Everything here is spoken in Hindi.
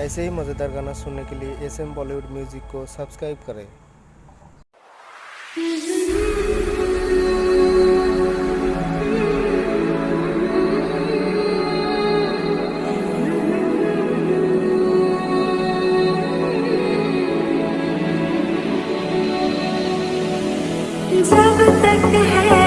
ऐसे ही मज़ेदार गाना सुनने के लिए एस एम बॉलीवुड म्यूज़िक को सब्सक्राइब करें। जब तक है